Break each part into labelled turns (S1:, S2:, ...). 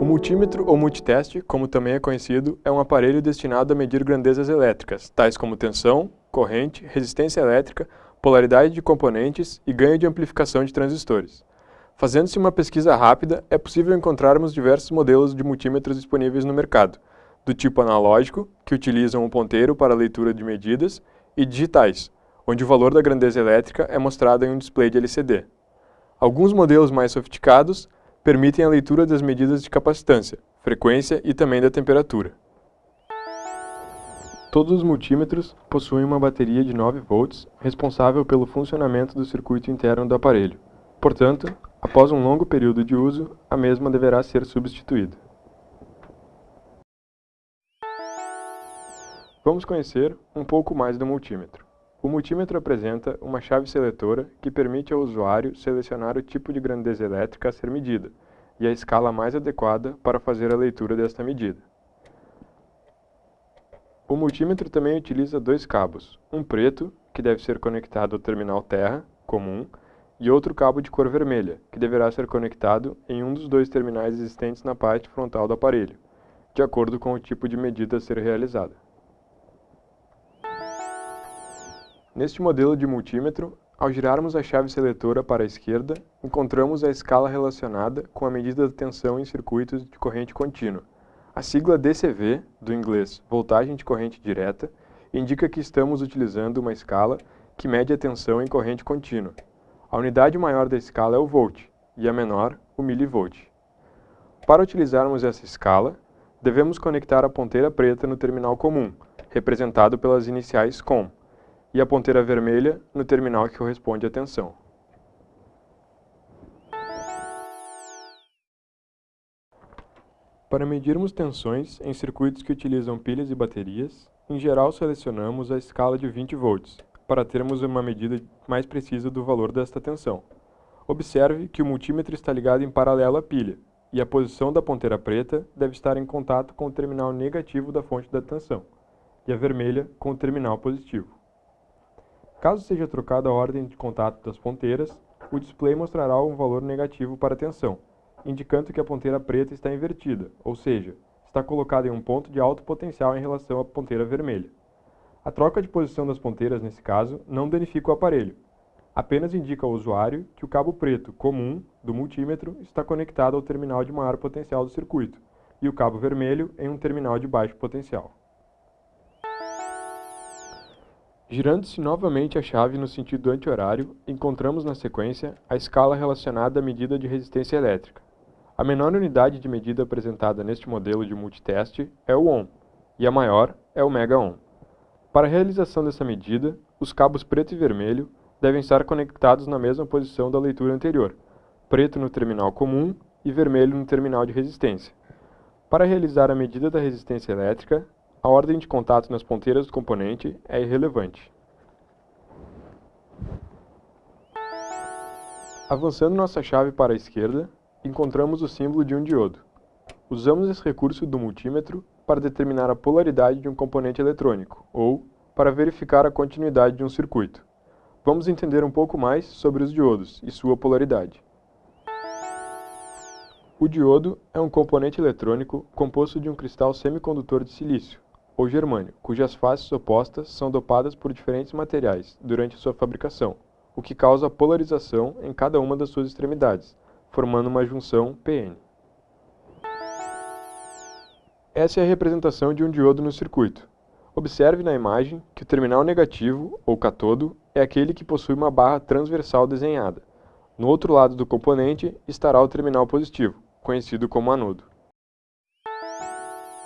S1: O multímetro ou multiteste, como também é conhecido, é um aparelho destinado a medir grandezas elétricas, tais como tensão, corrente, resistência elétrica, polaridade de componentes e ganho de amplificação de transistores. Fazendo-se uma pesquisa rápida, é possível encontrarmos diversos modelos de multímetros disponíveis no mercado, do tipo analógico, que utilizam um ponteiro para leitura de medidas, e digitais, onde o valor da grandeza elétrica é mostrado em um display de LCD. Alguns modelos mais sofisticados permitem a leitura das medidas de capacitância, frequência e também da temperatura. Todos os multímetros possuem uma bateria de 9 volts responsável pelo funcionamento do circuito interno do aparelho. Portanto, após um longo período de uso, a mesma deverá ser substituída. Vamos conhecer um pouco mais do multímetro. O multímetro apresenta uma chave seletora que permite ao usuário selecionar o tipo de grandeza elétrica a ser medida e a escala mais adequada para fazer a leitura desta medida. O multímetro também utiliza dois cabos, um preto, que deve ser conectado ao terminal terra, comum, e outro cabo de cor vermelha, que deverá ser conectado em um dos dois terminais existentes na parte frontal do aparelho, de acordo com o tipo de medida a ser realizada. Neste modelo de multímetro, ao girarmos a chave seletora para a esquerda, encontramos a escala relacionada com a medida da tensão em circuitos de corrente contínua. A sigla DCV, do inglês voltagem de corrente direta, indica que estamos utilizando uma escala que mede a tensão em corrente contínua. A unidade maior da escala é o volt, e a menor, o milivolt. Para utilizarmos essa escala, devemos conectar a ponteira preta no terminal comum, representado pelas iniciais COM, e a ponteira vermelha no terminal que corresponde à tensão. Para medirmos tensões em circuitos que utilizam pilhas e baterias, em geral selecionamos a escala de 20 volts, para termos uma medida mais precisa do valor desta tensão. Observe que o multímetro está ligado em paralelo à pilha, e a posição da ponteira preta deve estar em contato com o terminal negativo da fonte da tensão, e a vermelha com o terminal positivo. Caso seja trocada a ordem de contato das ponteiras, o display mostrará um valor negativo para a tensão, indicando que a ponteira preta está invertida, ou seja, está colocada em um ponto de alto potencial em relação à ponteira vermelha. A troca de posição das ponteiras, nesse caso, não danifica o aparelho, apenas indica ao usuário que o cabo preto comum do multímetro está conectado ao terminal de maior potencial do circuito e o cabo vermelho em um terminal de baixo potencial. Girando-se novamente a chave no sentido anti-horário, encontramos na sequência a escala relacionada à medida de resistência elétrica. A menor unidade de medida apresentada neste modelo de multiteste é o ohm, e a maior é o mega-ohm. Para a realização dessa medida, os cabos preto e vermelho devem estar conectados na mesma posição da leitura anterior, preto no terminal comum e vermelho no terminal de resistência. Para realizar a medida da resistência elétrica, a ordem de contato nas ponteiras do componente é irrelevante. Avançando nossa chave para a esquerda, encontramos o símbolo de um diodo. Usamos esse recurso do multímetro para determinar a polaridade de um componente eletrônico, ou para verificar a continuidade de um circuito. Vamos entender um pouco mais sobre os diodos e sua polaridade. O diodo é um componente eletrônico composto de um cristal semicondutor de silício, ou germânio, cujas faces opostas são dopadas por diferentes materiais durante sua fabricação, o que causa polarização em cada uma das suas extremidades, formando uma junção PN. Essa é a representação de um diodo no circuito. Observe na imagem que o terminal negativo, ou catodo, é aquele que possui uma barra transversal desenhada. No outro lado do componente estará o terminal positivo, conhecido como anodo.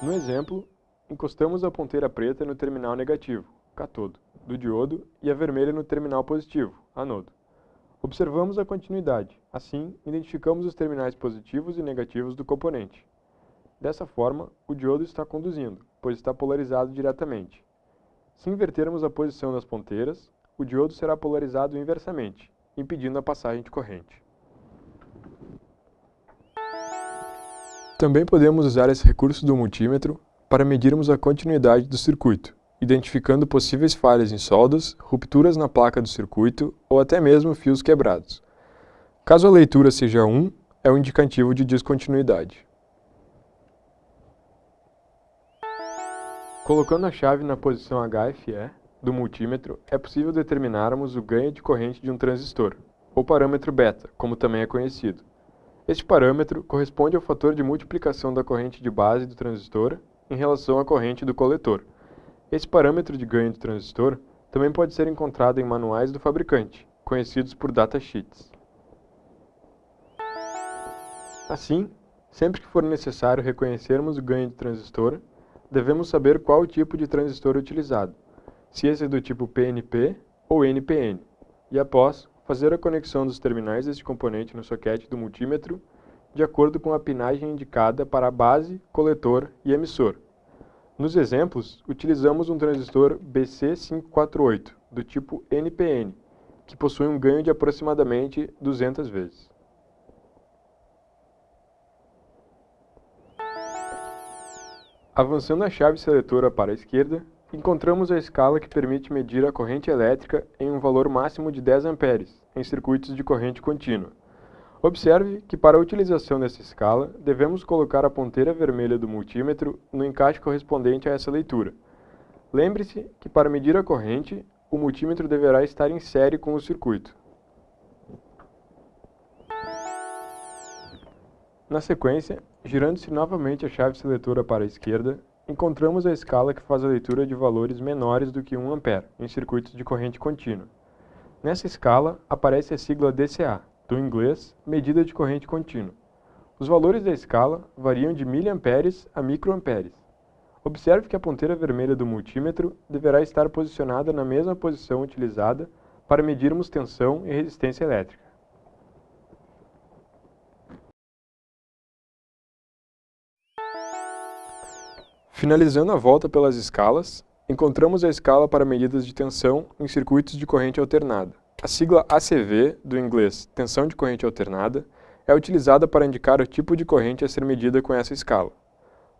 S1: No exemplo, Encostamos a ponteira preta no terminal negativo, catodo, do diodo e a vermelha no terminal positivo, anodo. Observamos a continuidade, assim, identificamos os terminais positivos e negativos do componente. Dessa forma, o diodo está conduzindo, pois está polarizado diretamente. Se invertermos a posição das ponteiras, o diodo será polarizado inversamente, impedindo a passagem de corrente. Também podemos usar esse recurso do multímetro para medirmos a continuidade do circuito, identificando possíveis falhas em soldas, rupturas na placa do circuito ou até mesmo fios quebrados. Caso a leitura seja 1, é um indicativo de descontinuidade. Colocando a chave na posição HFE do multímetro, é possível determinarmos o ganho de corrente de um transistor, ou parâmetro beta, como também é conhecido. Este parâmetro corresponde ao fator de multiplicação da corrente de base do transistor em relação à corrente do coletor. Esse parâmetro de ganho do transistor também pode ser encontrado em manuais do fabricante, conhecidos por datasheets. Assim, sempre que for necessário reconhecermos o ganho de transistor, devemos saber qual o tipo de transistor utilizado, se esse é do tipo PNP ou NPN, e após, fazer a conexão dos terminais deste componente no soquete do multímetro de acordo com a pinagem indicada para a base, coletor e emissor. Nos exemplos, utilizamos um transistor BC548, do tipo NPN, que possui um ganho de aproximadamente 200 vezes. Avançando a chave seletora para a esquerda, encontramos a escala que permite medir a corrente elétrica em um valor máximo de 10 amperes, em circuitos de corrente contínua. Observe que para a utilização dessa escala, devemos colocar a ponteira vermelha do multímetro no encaixe correspondente a essa leitura. Lembre-se que para medir a corrente, o multímetro deverá estar em série com o circuito. Na sequência, girando-se novamente a chave seletora para a esquerda, encontramos a escala que faz a leitura de valores menores do que 1 A em circuitos de corrente contínua. Nessa escala, aparece a sigla DCA, do inglês medida de corrente contínua. Os valores da escala variam de miliamperes a microamperes. Observe que a ponteira vermelha do multímetro deverá estar posicionada na mesma posição utilizada para medirmos tensão e resistência elétrica. Finalizando a volta pelas escalas, encontramos a escala para medidas de tensão em circuitos de corrente alternada. A sigla ACV, do inglês tensão de corrente alternada, é utilizada para indicar o tipo de corrente a ser medida com essa escala.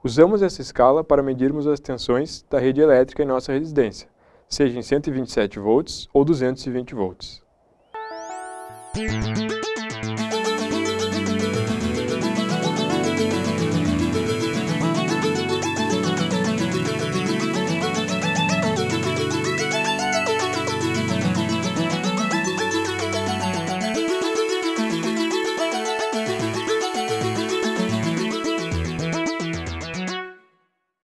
S1: Usamos essa escala para medirmos as tensões da rede elétrica em nossa residência, seja em 127 volts ou 220 volts.